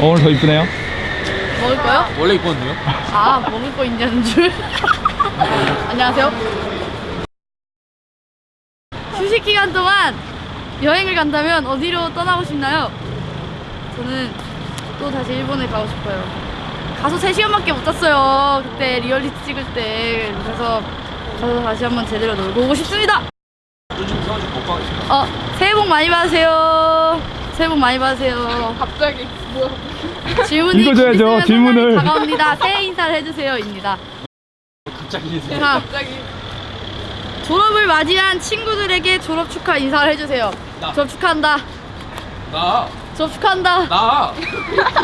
어, 오늘 더 이쁘네요. 먹을 거요? 원래 입었는데요? 아 먹을 거 있냐는 줄 안녕하세요 휴식 기간 동안 여행을 간다면 어디로 떠나고 싶나요? 저는 또 다시 일본에 가고 싶어요 가서 3시간밖에 못 잤어요 그때 리얼리티 찍을 때 그래서 가서 다시 한번 제대로 놀고 오고 싶습니다 요즘 서울집 못 가겠습니다. 어 새해 복 많이 받으세요 많이 받으세요 갑자기 뭐야? 질문이 읽어줘야죠, 곧 있으면 질문을. 다가옵니다 새해 인사를 해주세요입니다 갑자기 자 갑자기 졸업을 맞이한 친구들에게 졸업 축하 인사를 해주세요. 나. 졸업 축하한다. 나! 졸업 축하한다. 나!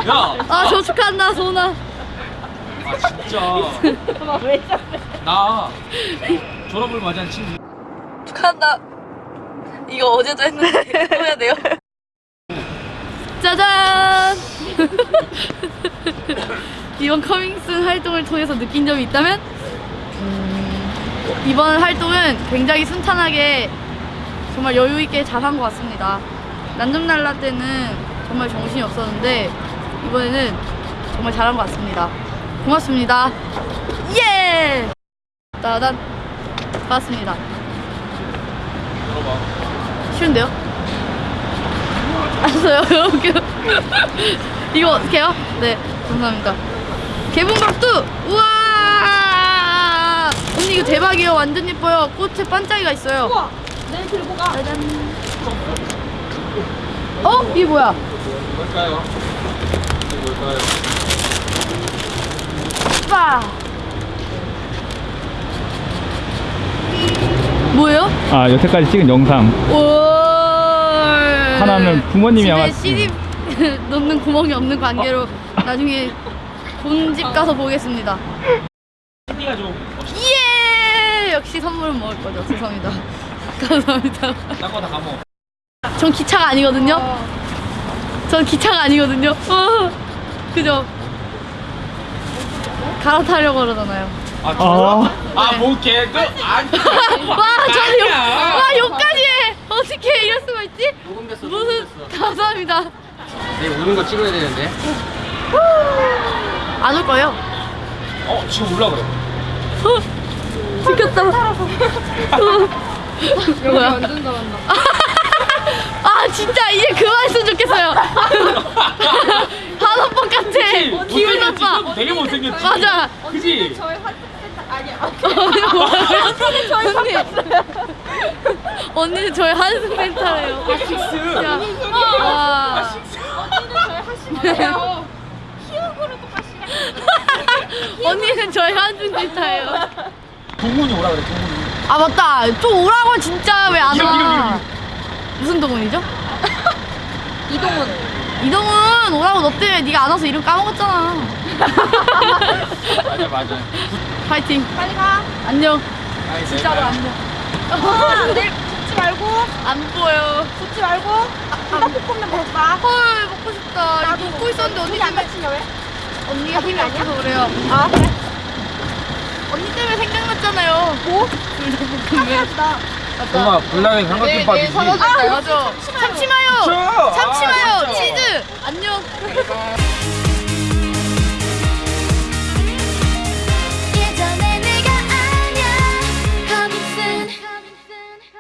야! 아, 졸업 축하한다, 소은아. 아 진짜 나 졸업을 맞이한 친구 축하한다. 이거 어제도 했는데 또 해야 돼요. 짜잔! 이번 커밍슨 활동을 통해서 느낀 점이 있다면 음, 이번 활동은 굉장히 순탄하게 정말 여유 있게 잘 한 것 같습니다. 난점날라 때는 정말 정신이 없었는데 이번에는 정말 잘한 것 같습니다. 고맙습니다. 예! 따단 고맙습니다. 쉬운데요? 알았어요. 이거 어떻게 해요? 네, 감사합니다. 개봉박두! 우와! 언니 이거 대박이에요. 완전 예뻐요. 꽃에 반짝이가 있어요. 우와 내일 들고 가. 짜잔. 어? 이게 뭐야? 뭘까요? 이게 뭘까요? 빠! 뭐예요? 아, 여태까지 찍은 영상. 오. 하나는 부모님이 아마- CD 넣는 구멍이 없는 관계로 나중에 본집 가서 보겠습니다. TV가 좀 예! 역시 선물은 먹을 거죠. 죄송합니다. 감사합니다. 딴거 다 까먹어 전 기차가 아니거든요. 전 기차가 아니거든요. 어, 그죠? 갈아타려고 그러잖아요. 아 아. 아뭐 개그 아니 와, 저는 욕. 와, 욕까지 해! 어떻게 이럴 수가 있지? 녹음됐어 무슨, 감사합니다. 내일 오는 거 찍어야 되는데 안 올 거예요? 어 지금 올라 그래 찍혔다. 여기 뭐야? 완전 잘한다. 아 진짜 이제 그만했으면 좋겠어요. 한오빠 같아. 기분 나빠. 되게 못생겼지 맞아. 그지? 저희 활동센터 아니야. 언니 언니는 저희 한숨 멘탈이에요. 식스 야, 와. 언니는 저희 하시나요? 희욱으로도 하시라. 언니는 저희 한숨 멘탈이에요. 동훈이 오라 그래 동훈이 아 맞다. 좀 오라고 진짜 왜 안 와? 무슨 동훈이죠? 이동훈. 이동훈 오라고 너 때문에 네가 안 와서 이름 까먹었잖아. 맞아 맞아 파이팅. 빨리 가. 안녕. 아니, 진짜로 내가- 안녕. 아, 내일 붙지 말고. 안 보여. 붙지 말고. 불닭볶음면 먹봐 헐 먹고 싶다. 이거 먹고 있었는데 언니 안 때문에 다치냐 왜? 언니가 힘이? 생각나서 그래요. 아 그래? 언니 때문에 생각났잖아요. 뭐? 불닭볶음면. 정말 불나는 삼각김밥이지 아 맞아. 참치마요. 참치마요. 아. 치즈. 안녕.